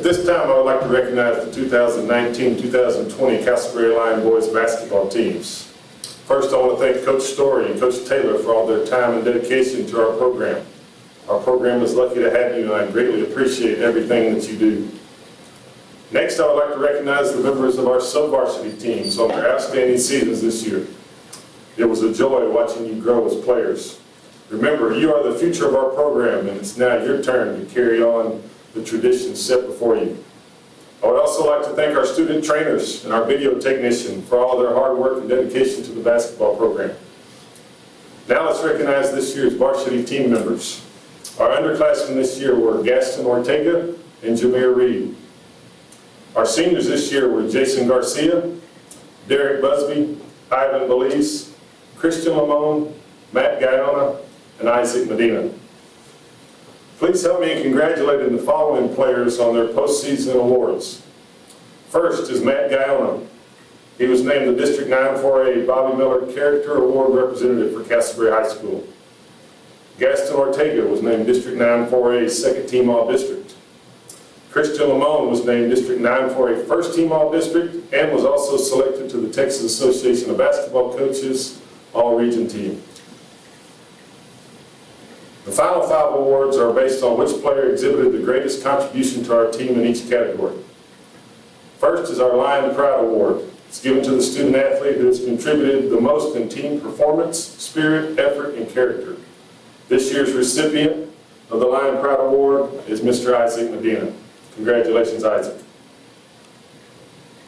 At this time, I would like to recognize the 2019-2020 Castleberry Lion boys basketball teams. First, I want to thank Coach Story and Coach Taylor for all their time and dedication to our program. Our program is lucky to have you, and I greatly appreciate everything that you do. Next, I would like to recognize the members of our sub-varsity teams on their outstanding seasons this year. It was a joy watching you grow as players. Remember, you are the future of our program, and it's now your turn to carry on the traditions set before you. I would also like to thank our student trainers and our video technician for all their hard work and dedication to the basketball program. Now let's recognize this year's varsity team members. Our underclassmen this year were Gaston Ortega and Jameer Reed. Our seniors this year were Jason Garcia, Derek Busby, Ivan Belize, Christian Lamone, Matt Guyana, and Isaac Medina. Please help me in congratulating the following players on their postseason awards. First is Matt Guyana. He was named the District 9-4A Bobby Miller Character Award Representative for Castleberry High School. Gaston Ortega was named District 9-4A Second Team All-District. Christian Lamone was named District 9-4A First Team All-District and was also selected to the Texas Association of Basketball Coaches All-Region Team. The final five awards are based on which player exhibited the greatest contribution to our team in each category. First is our Lion Pride Award. It's given to the student athlete who has contributed the most in team performance, spirit, effort, and character. This year's recipient of the Lion Pride Award is Mr. Isaac Medina. Congratulations, Isaac.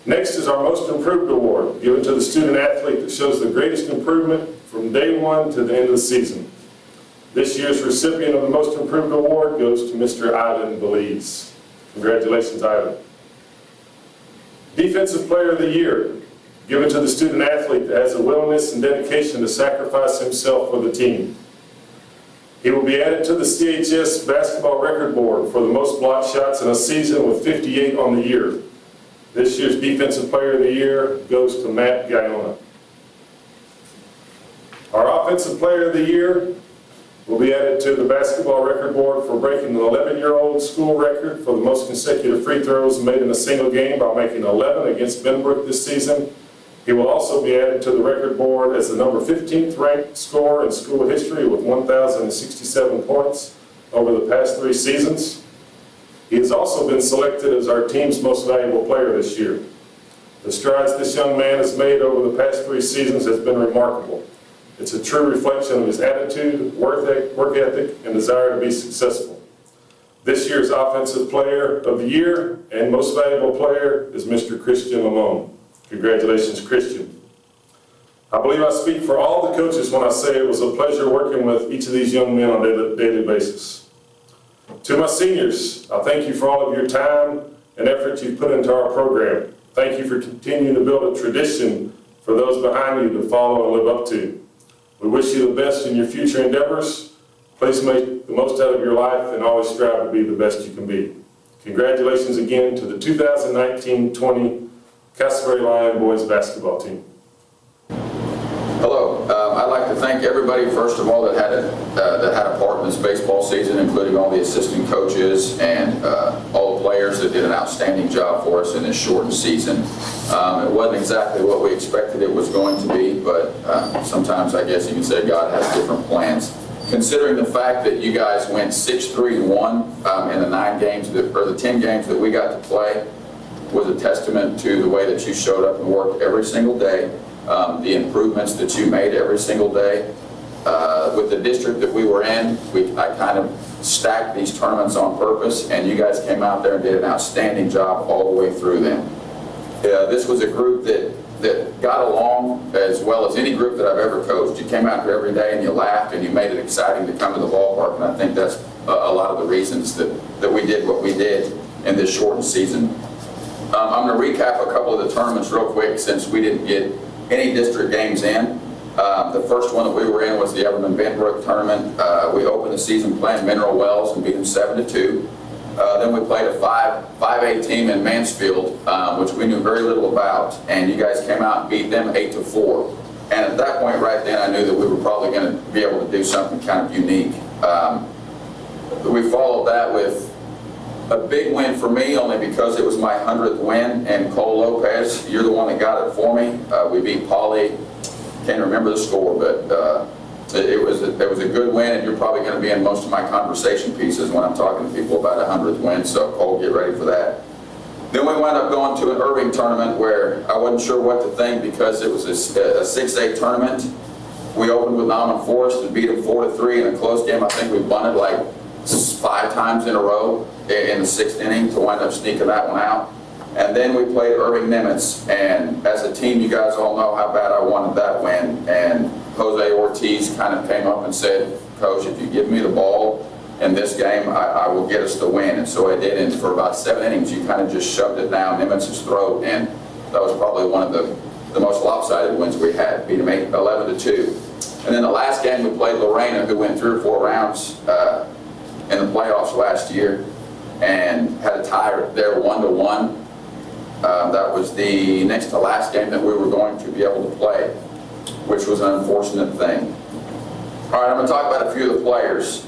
Next is our Most Improved Award, given to the student athlete that shows the greatest improvement from day one to the end of the season. This year's recipient of the Most Improved Award goes to Mr. Ivan Belize. Congratulations, Ivan. Defensive Player of the Year, given to the student athlete that has a willingness and dedication to sacrifice himself for the team. He will be added to the CHS Basketball Record Board for the most block shots in a season with 58 on the year. This year's Defensive Player of the Year goes to Matt Guyona. Our Offensive Player of the Year will be added to the basketball record board for breaking an 11-year-old school record for the most consecutive free throws made in a single game by making 11 against Benbrook this season. He will also be added to the record board as the number 15th ranked scorer in school history with 1,067 points over the past three seasons. He has also been selected as our team's most valuable player this year. The strides this young man has made over the past three seasons has been remarkable. It's a true reflection of his attitude, work ethic, and desire to be successful. This year's Offensive Player of the Year and Most Valuable Player is Mr. Christian Lamone. Congratulations, Christian. I believe I speak for all the coaches when I say it was a pleasure working with each of these young men on a daily basis. To my seniors, I thank you for all of your time and effort you've put into our program. Thank you for continuing to build a tradition for those behind you to follow and live up to. We wish you the best in your future endeavors. Please make the most out of your life and always strive to be the best you can be. Congratulations again to the 2019-20 Castleberry Lion boys basketball team. Hello. To thank everybody, first of all, that had a, uh, that had a part in this baseball season, including all the assistant coaches and uh, all the players that did an outstanding job for us in this shortened season. Um, it wasn't exactly what we expected it was going to be, but uh, sometimes I guess you can say God has different plans. Considering the fact that you guys went 6-3-1 um, in the nine games, that, or the 10 games that we got to play, was a testament to the way that you showed up and worked every single day, um, the improvements that you made every single day. Uh, with the district that we were in, we, I kind of stacked these tournaments on purpose, and you guys came out there and did an outstanding job all the way through them. Uh, this was a group that, that got along as well as any group that I've ever coached. You came out here every day and you laughed and you made it exciting to come to the ballpark, and I think that's a, a lot of the reasons that, that we did what we did in this shortened season. Um, I'm going to recap a couple of the tournaments real quick since we didn't get any district games in. Um, the first one that we were in was the Everman Benbrook tournament. Uh, we opened the season playing Mineral Wells and beat them 7 to 2. Uh, then we played a 5, 5A team in Mansfield, um, which we knew very little about, and you guys came out and beat them 8 to 4. And at that point right then, I knew that we were probably going to be able to do something kind of unique. Um, we followed that with A big win for me, only because it was my 100th win, and Cole Lopez, you're the one that got it for me. Uh, We beat Poly, can't remember the score, but uh, it it was, a- it was a good win, and you're probably going to be in most of my conversation pieces when I'm talking to people about a 100th win, so Cole, get ready for that. Then we wound up going to an Irving tournament where I wasn't sure what to think because it was a 6A tournament. We opened with Norman Forest and beat to three in a close game. I think we won it like five times in a row in the sixth inning to wind up sneaking that one out. And then we played Irving Nimitz, and as a team, you guys all know how bad I wanted that win. And Jose Ortiz kind of came up and said, Coach, if you give me the ball in this game, I, I will get us the win. And so I did, and for about seven innings, you kind of just shoved it down Nimitz's throat, and that was probably one of the, the most lopsided wins we had, beat eight, 11 to 2. And then the last game, we played Lorena, who went three or four rounds uh, in the playoffs last year, and had a tie there, one to one. That was the next to last game that we were going to be able to play, which was an unfortunate thing. All right, I'm going to talk about a few of the players.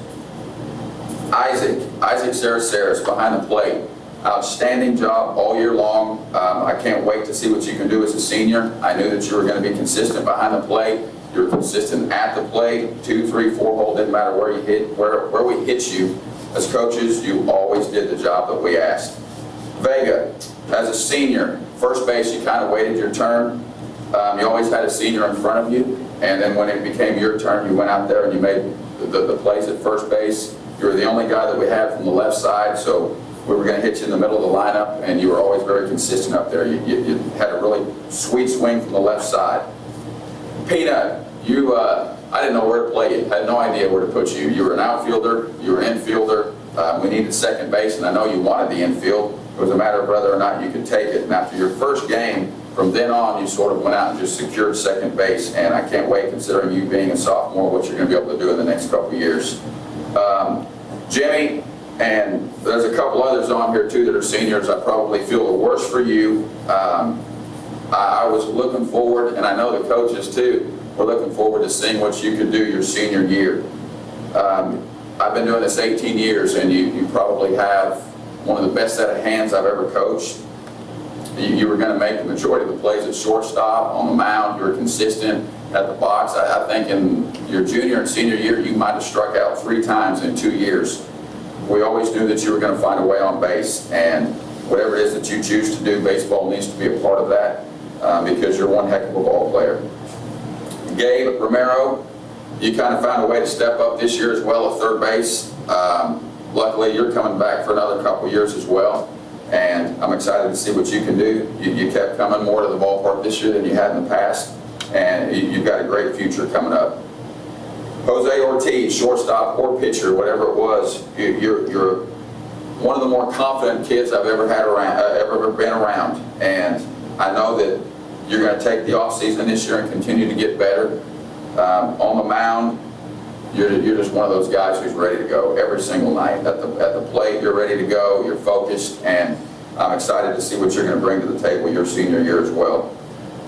Isaac, Isaac Saraceres behind the plate. Outstanding job all year long. Um, I can't wait to see what you can do as a senior. I knew that you were going to be consistent behind the plate. You're consistent at the plate, two, three, four hole, didn't matter where you hit, where, where we hit you. As coaches, you always did the job that we asked. Vega, as a senior, first base, you kind of waited your turn. Um, you always had a senior in front of you, and then when it became your turn, you went out there and you made the, the plays at first base. You were the only guy that we had from the left side, so we were going to hit you in the middle of the lineup, and you were always very consistent up there. You, you, you had a really sweet swing from the left side. Peanut, you, uh, I didn't know where to play you. I had no idea where to put you. You were an outfielder, you were an infielder. Uh, we needed second base, and I know you wanted the infield. It was a matter of whether or not you could take it. And after your first game, from then on, you sort of went out and just secured second base. And I can't wait, considering you being a sophomore, what you're going to be able to do in the next couple of years. Um, Jimmy, and there's a couple others on here too that are seniors. I probably feel the worst for you. Um, I, I was looking forward, and I know the coaches too, were looking forward to seeing what you can do your senior year. Um, I've been doing this 18 years, and you, you probably have one of the best set of hands I've ever coached. You, you were going to make the majority of the plays at shortstop, on the mound, you were consistent at the box. I, I think in your junior and senior year, you might have struck out three times in two years. We always knew that you were going to find a way on base, and whatever it is that you choose to do, baseball needs to be a part of that um, because you're one heck of a ball player. Gabe Romero, you kind of found a way to step up this year as well at third base. Um, luckily, you're coming back for another couple years as well, and I'm excited to see what you can do. You, you kept coming more to the ballpark this year than you had in the past, and you, you've got a great future coming up. Jose Ortiz, shortstop or pitcher, whatever it was, you, you're, you're one of the more confident kids I've ever had around, uh, ever been around, and I know that you're going to take the offseason this year and continue to get better. Um, on the mound, you're, you're just one of those guys who's ready to go every single night. At the, at the plate, you're ready to go, you're focused, and I'm excited to see what you're going to bring to the table your senior year as well.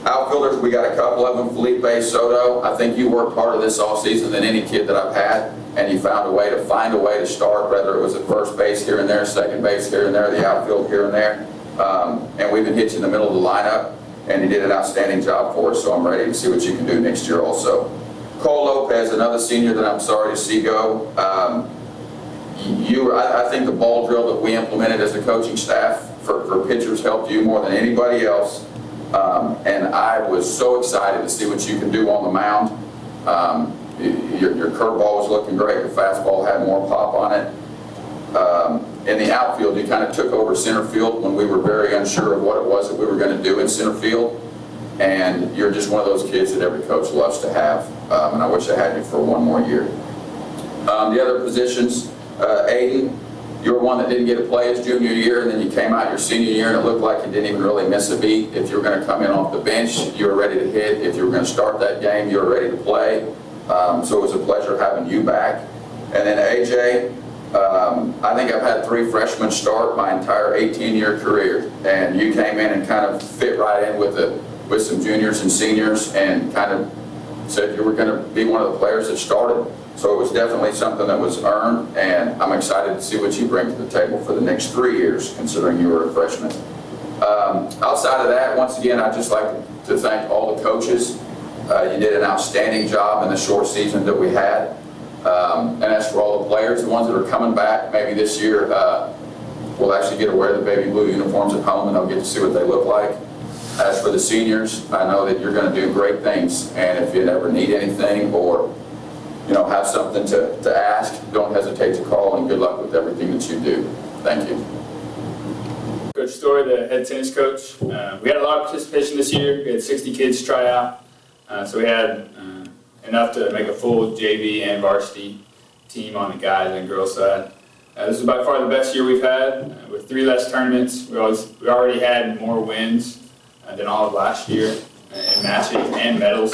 Outfielders, we got a couple of them, Felipe Soto. I think you worked harder this offseason than any kid that I've had, and you found a way to find a way to start, whether it was at first base here and there, second base here and there, the outfield here and there. Um, and we've been hit you in the middle of the lineup, and he did an outstanding job for us, so I'm ready to see what you can do next year also. Cole Lopez, another senior that I'm sorry to see go. Um, you, I, I think the ball drill that we implemented as a coaching staff for, for pitchers helped you more than anybody else. Um, and I was so excited to see what you can do on the mound. Um, your, your curveball was looking great. Your fastball had more pop on it. Um, in the outfield, you kind of took over center field when we were very unsure of what it was that we were going to do in center field. And you're just one of those kids that every coach loves to have. Um, and I wish I had you for one more year. Um, the other positions, uh, Aiden, you were one that didn't get to play his junior year, and then you came out your senior year, and it looked like you didn't even really miss a beat. If you were going to come in off the bench, you were ready to hit. If you were going to start that game, you were ready to play. Um, so it was a pleasure having you back. And then AJ, um, I think I've had three freshmen start my entire 18-year career, and you came in and kind of fit right in with the with some juniors and seniors, and kind of said you were going to be one of the players that started. So it was definitely something that was earned, and I'm excited to see what you bring to the table for the next three years, considering you were a freshman. Um, Outside of that, once again, I'd just like to thank all the coaches. Uh, You did an outstanding job in the short season that we had. Um, And as for all the players, the ones that are coming back, maybe this year, uh, will actually get to wear the baby blue uniforms at home, and they'll get to see what they look like. As for the seniors, I know that you're going to do great things, and if you ever need anything or, you know, have something to, to ask, don't hesitate to call, and good luck with everything that you do. Thank you. Coach Story, the head tennis coach. Uh, we had a lot of participation this year. We had 60 kids try out. Uh, so we had uh, enough to make a full JV and varsity team on the guys and girls side. Uh, this is by far the best year we've had. Uh, with three less tournaments, we, always, we already had more wins uh, than all of last year uh, in matches and medals.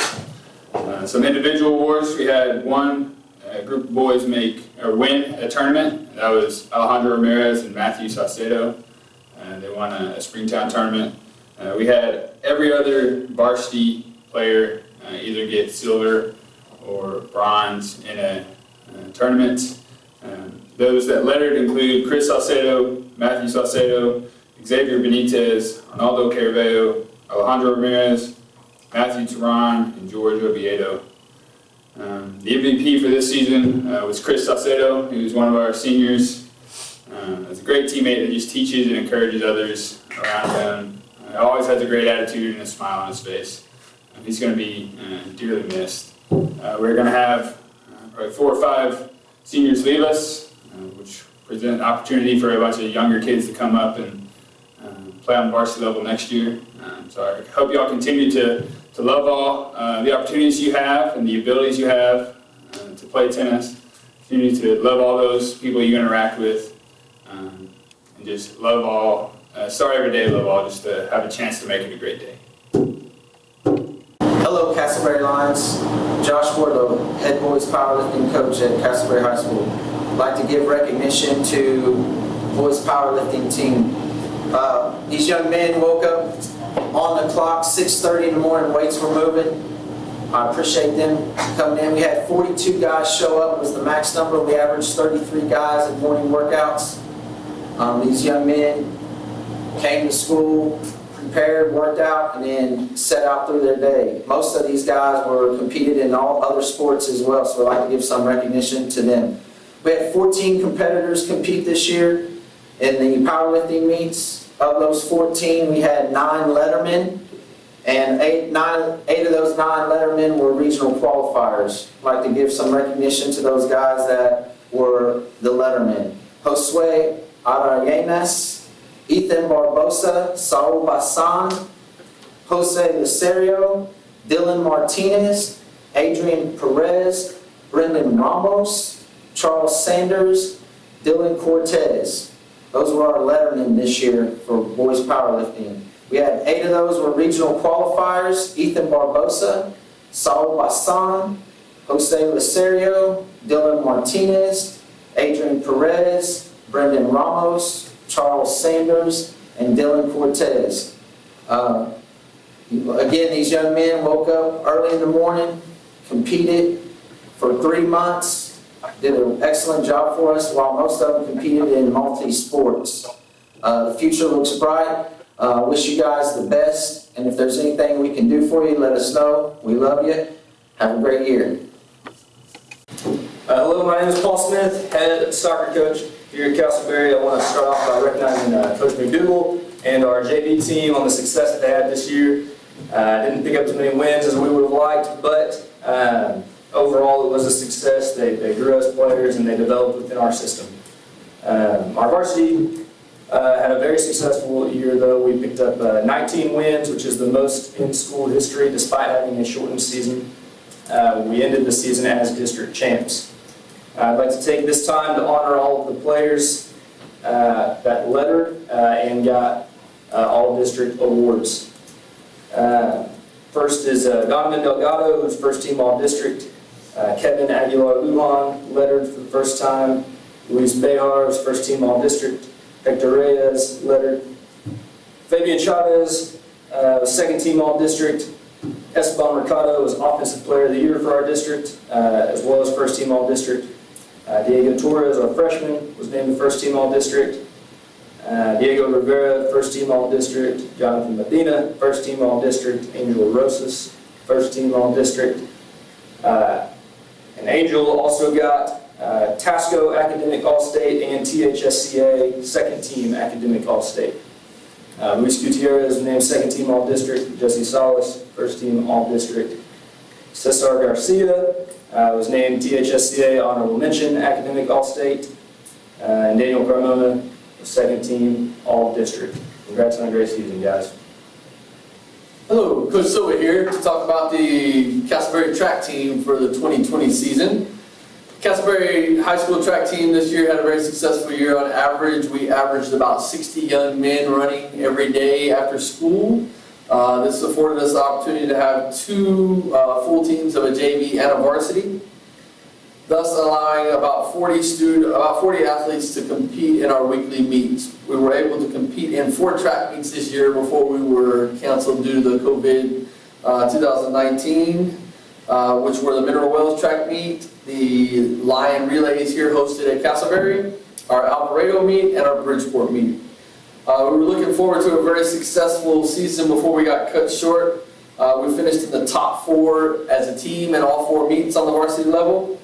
Uh, some individual awards. We had one uh, group of boys make or win a tournament. That was Alejandro Ramirez and Matthew Saucedo. They won a, a Springtown tournament. We had every other varsity player either get silver or bronze in a, uh tournament. Um, those that lettered include Chris Saucedo, Matthew Saucedo, Xavier Benitez, Arnaldo Carvalho, Alejandro Ramirez, Matthew Turan, and George Oviedo. Um, the MVP for this season uh, was Chris Saucedo, who's one of our seniors. Um, he's a great teammate that just teaches and encourages others around him. Uh, always has a great attitude and a smile on his face. He's going to be uh, dearly missed. Uh, we're going to have uh, probably four or five seniors leave us, uh, which present an opportunity for a bunch of younger kids to come up and um, play on varsity level next year. Um, so I hope you all continue to, to love all uh, the opportunities you have and the abilities you have uh, to play tennis. Continue to love all those people you interact with um, and just love all, uh, start every day, love all, just to have a chance to make it a great day. Hello, Castleberry Lions. Josh Wardlow, head boys powerlifting coach at Castleberry High School. I'd like to give recognition to boys powerlifting team. Uh, these young men woke up on the clock, 6:30 in the morning, weights were moving. I appreciate them coming in. We had 42 guys show up, was the max number. We averaged 33 guys at morning workouts. Um, These young men came to school, prepared, worked out, and then set out through their day. Most of these guys were competed in all other sports as well, so I'd like to give some recognition to them. We had 14 competitors compete this year in the powerlifting meets. Of those 14, we had nine lettermen, and eight, nine, eight of those nine lettermen were regional qualifiers. I'd like to give some recognition to those guys that were the lettermen. Josue Arayenes, Ethan Barbosa, Saul Basan, Jose Lucerio, Dylan Martinez, Adrian Perez, Brendan Ramos, Charles Sanders, Dylan Cortez. Those were our lettermen this year for boys powerlifting. We had eight of those were regional qualifiers, Ethan Barbosa, Saul Basan, Jose Lucerio, Dylan Martinez, Adrian Perez, Brendan Ramos, Charles Sanders, and Dylan Cortez. Uh, Again, these young men woke up early in the morning, competed for three months, did an excellent job for us, while most of them competed in multi-sports. Uh, The future looks bright. Uh, Wish you guys the best, and if there's anything we can do for you, let us know. We love you. Have a great year. Uh, hello, my name is Paul Smith, head soccer coach here at Castleberry. I want to start off by recognizing uh, Coach McDougal and our JV team on the success that they had this year. Uh, didn't pick up as many wins as we would have liked, but um, overall it was a success. They, they grew us players and they developed within our system. Um, our varsity uh, had a very successful year though. We picked up uh, 19 wins, which is the most in school history despite having a shortened season. Uh, we ended the season as district champs. I'd like to take this time to honor all of the players uh, that lettered uh, and got uh, all district awards. Uh, First is uh, Donovan Delgado, who's first team all district. Uh, Kevin Aguilar Ulan lettered for the first time. Luis Behar is first team all district. Hector Reyes lettered. Fabian Chavez, uh, second team all district. Esteban Mercado was Offensive Player of the Year for our district, uh, as well as First Team All-District. Uh, Diego Torres, our freshman, was named the First Team All-District. Uh, Diego Rivera, First Team All-District. Jonathan Medina, First Team All-District. Angel Rosas, First Team All-District. Uh, And Angel also got uh, Tasco Academic All-State and THSCA Second Team Academic All-State. Uh, Luis Gutierrez named Second Team All-District. Jesse Salas, First Team All-District. Cesar Garcia uh, was named THSCA Honorable Mention Academic All-State. Uh, And Daniel Carmona, was Second Team All-District. Congrats on a great season, guys. Hello, Coach Silva here to talk about the Castleberry track team for the 2020 season. Castleberry High School track team this year had a very successful year. On average, we averaged about 60 young men running every day after school. Uh, this afforded us the opportunity to have two uh, full teams of a JV and a varsity, thus allowing about 40 student, about 40 athletes to compete in our weekly meets. We were able to compete in four track meets this year before we were canceled due to the COVID uh, 2019, uh, which were the Mineral Wells track meet, the Lion Relays here hosted at Castleberry, our Alvarado meet, and our Bridgeport meet. Uh, we were looking forward to a very successful season before we got cut short. Uh, we finished in the top four as a team in all four meets on the varsity level.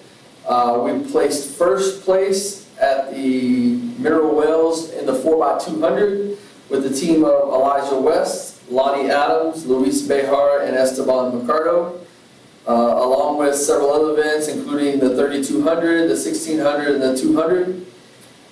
Uh, we placed first place at the Mineral Wells in the 4x200 with the team of Elijah West, Lonnie Adams, Luis Behar, and Esteban Mercado, uh, along with several other events, including the 3200, the 1600, and the 200.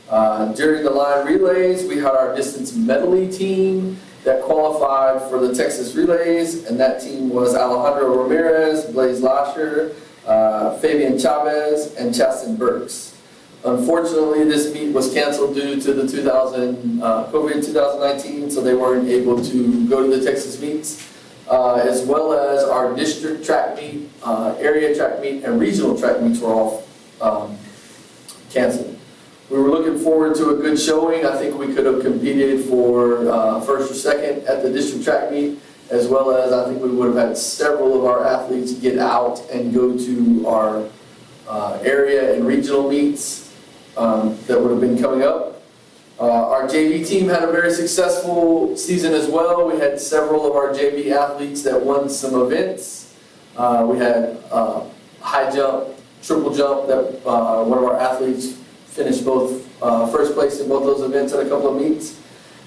Uh, during the Lion relays, we had our distance medley team that qualified for the Texas relays, and that team was Alejandro Ramirez, Blaze Lasher, uh, Fabian Chavez, and Chaston Burks. Unfortunately, this meet was canceled due to the 2000, uh, COVID 2019, so they weren't able to go to the Texas meets, uh, as well as our district track meet, uh, area track meet, and regional track meets were all um, canceled. We were looking forward to a good showing. I think we could have competed for uh, first or second at the district track meet, as well as I think we would have had several of our athletes get out and go to our uh, area and regional meets um, that would have been coming up. Uh, Our JV team had a very successful season as well. We had several of our JV athletes that won some events. Uh, We had uh, high jump, triple jump, that uh, one of our athletes finished both uh, first place in both those events at a couple of meets.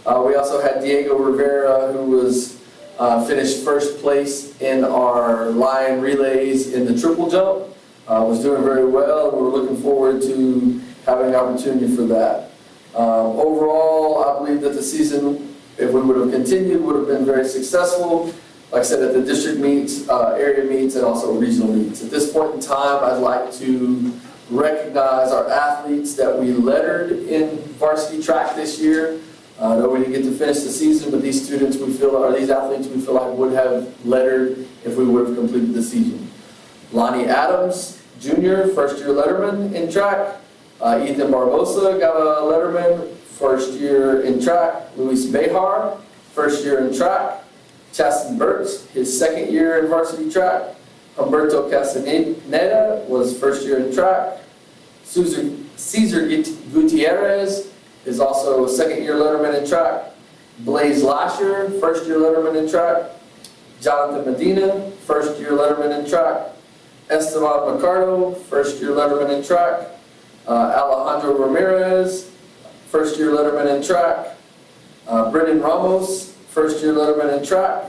Uh, We also had Diego Rivera, who was, uh, finished first place in our Lion relays in the triple jump. Uh, Was doing very well, we're looking forward to having an opportunity for that. Um, Overall, I believe that the season, if we would have continued, would have been very successful. Like I said, at the district meets, uh, area meets, and also regional meets. At this point in time, I'd like to recognize our athletes that we lettered in varsity track this year. Uh, though we didn't get to finish the season, but these students we feel, or these athletes we feel like would have lettered if we would have completed the season. Lonnie Adams, junior, first year letterman in track. Uh, Ethan Barbosa got a letterman, first year in track. Luis Behar, first year in track. Chaston Burks, his second year in varsity track. Humberto Castaneda was first year in track. Cesar Gutierrez is also a second year letterman in track. Blaze Lasher, first year letterman in track. Jonathan Medina, first year letterman in track. Esteban Mercado, first year letterman in track. Uh, Alejandro Ramirez, first year letterman in track. Uh, Brendan Ramos, first year letterman in track.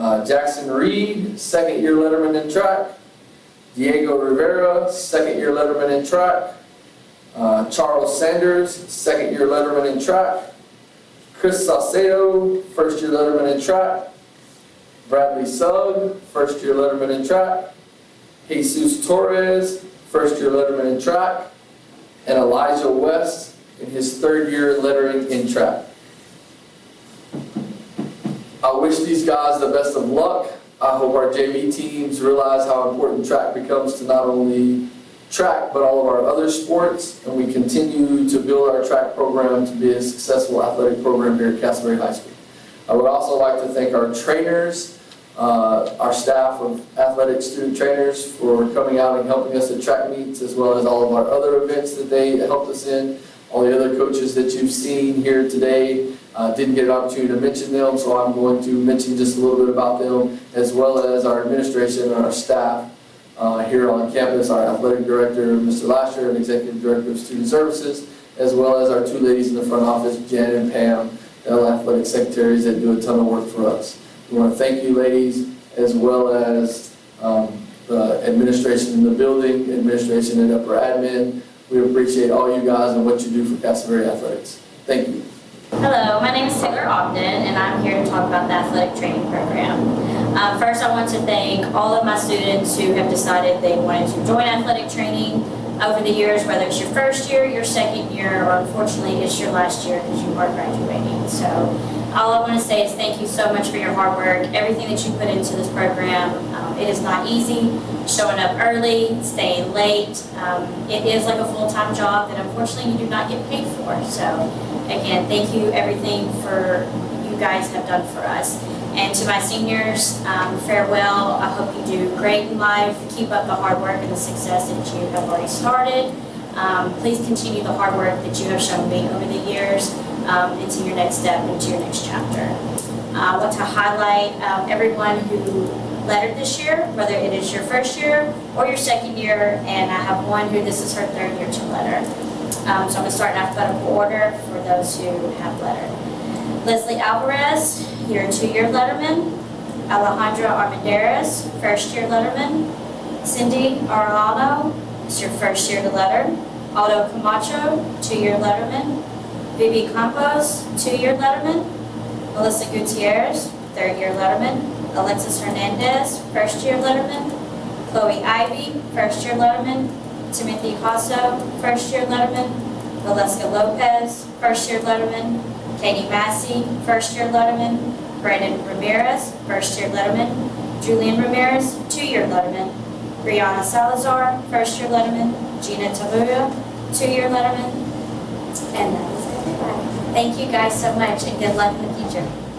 Uh, Jackson Reed, second year letterman in track. Diego Rivera, second year letterman in track. Uh, Charles Sanders, second year letterman in track. Chris Saucedo, first year letterman in track. Bradley Sugg, first year letterman in track. Jesus Torres, first year letterman in track. And Elijah West in his third year lettering in track. I wish these guys the best of luck. I hope our JV teams realize how important track becomes to not only track, but all of our other sports, and we continue to build our track program to be a successful athletic program here at Castleberry High School. I would also like to thank our trainers, uh, our staff of athletic student trainers for coming out and helping us at track meets, as well as all of our other events that they helped us in. All the other coaches that you've seen here today, uh, didn't get an opportunity to mention them, so I'm going to mention just a little bit about them, as well as our administration and our staff uh, here on campus, our athletic director, Mr. Lasher, and executive director of student services, as well as our two ladies in the front office, Jen and Pam, the athletic secretaries that do a ton of work for us. We want to thank you ladies, as well as um, the administration in the building, administration and upper admin. We appreciate all you guys and what you do for Castleberry Athletics. Thank you. Hello, my name is Taylor Ogden, and I'm here to talk about the athletic training program. Um, First, I want to thank all of my students who have decided they wanted to join athletic training over the years, whether it's your first year, your second year, or unfortunately it's your last year because you are graduating. So all I want to say is thank you so much for your hard work, everything that you put into this program. It is not easy, showing up early, staying late. Um, It is like a full-time job that unfortunately you do not get paid for. So again, thank you everything for you guys have done for us. And to my seniors, um, farewell. I hope you do great in life. Keep up the hard work and the success that you have already started. Um, please continue the hard work that you have shown me over the years um, into your next step, into your next chapter. Uh, I want to highlight um, everyone who lettered this year, whether it is your first year or your second year, and I have one who this is her third year to letter. Um, so I'm going to start in alphabetical order for those who have letter. Leslie Alvarez, your two-year letterman. Alejandra Armendariz, first-year letterman. Cindy Arellano, it's your first year to letter. Aldo Camacho, two-year letterman. Vivi Campos, two-year letterman. Melissa Gutierrez, third-year letterman. Alexis Hernandez, first-year letterman. Chloe Ivy, first-year letterman. Timothy Hasso, first-year letterman. Valeska Lopez, first-year letterman. Katie Massey, first-year letterman. Brandon Ramirez, first-year letterman. Julian Ramirez, two-year letterman. Brianna Salazar, first-year letterman. Gina Tabuya, two-year letterman. And that is. Thank you guys so much and good luck in the future.